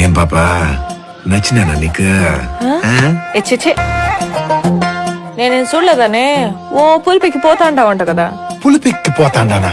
ఏం పాపా నచ్చినానా నీకు? ఆ? నేనేం చూడలేదనే? ఓ పులిపికి పోతా కదా. కదా పులిపెక్కిపోతాండానా